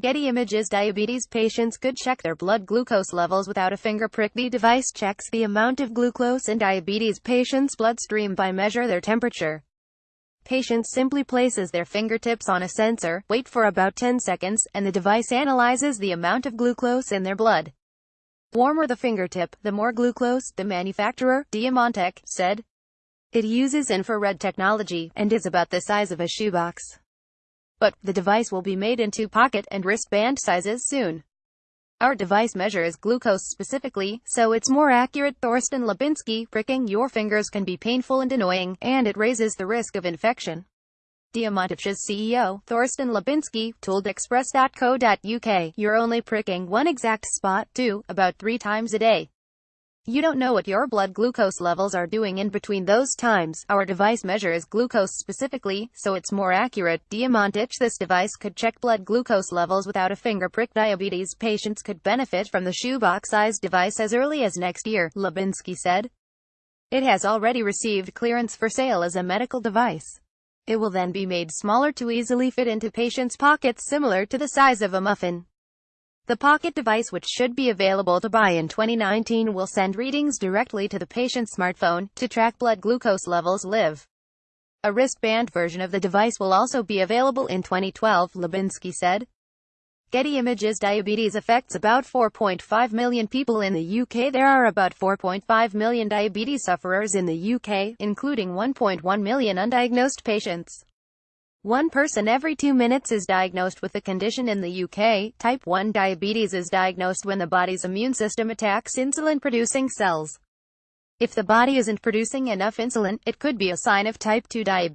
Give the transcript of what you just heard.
Getty Images Diabetes patients could check their blood glucose levels without a finger prick. The device checks the amount of glucose in diabetes patients' bloodstream by measure their temperature. Patient simply places their fingertips on a sensor, wait for about 10 seconds, and the device analyzes the amount of glucose in their blood. Warmer the fingertip, the more glucose, the manufacturer, DiaMonTech, said. It uses infrared technology, and is about the size of a shoebox but the device will be made into pocket and wristband sizes soon. Our device measures glucose specifically, so it's more accurate. Thorsten Lubinski, pricking your fingers can be painful and annoying, and it raises the risk of infection. DiaMonTech's CEO, Thorsten Lubinski, told Express.co.uk, you're only pricking one exact spot, too, about three times a day. You don't know what your blood glucose levels are doing in between those times. Our device measures glucose specifically, so it's more accurate. DiaMonTech This device could check blood glucose levels without a finger prick. Diabetes patients could benefit from the shoebox-sized device as early as next year, Lubinski said. It has already received clearance for sale as a medical device. It will then be made smaller to easily fit into patients' pockets similar to the size of a muffin. The Pocket device which should be available to buy in 2019 will send readings directly to the patient's smartphone, to track blood glucose levels live. A wristband version of the device will also be available in 2012, Lubinski said. Getty Images Diabetes affects about 4.5 million people in the UK. There are about 4.5 million diabetes sufferers in the UK, including 1.1 million undiagnosed patients. One person every two minutes is diagnosed with the condition in the UK. Type 1 diabetes is diagnosed when the body's immune system attacks insulin-producing cells. If the body isn't producing enough insulin, it could be a sign of type 2 diabetes.